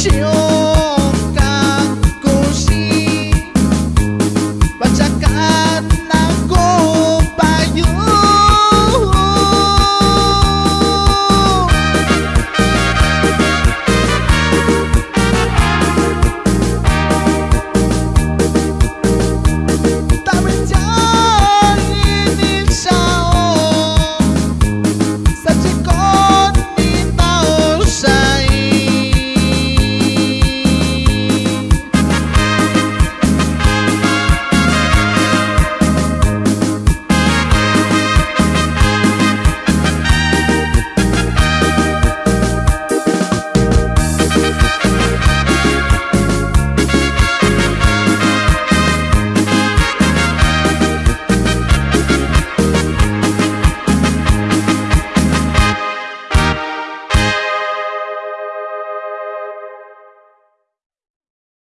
shield.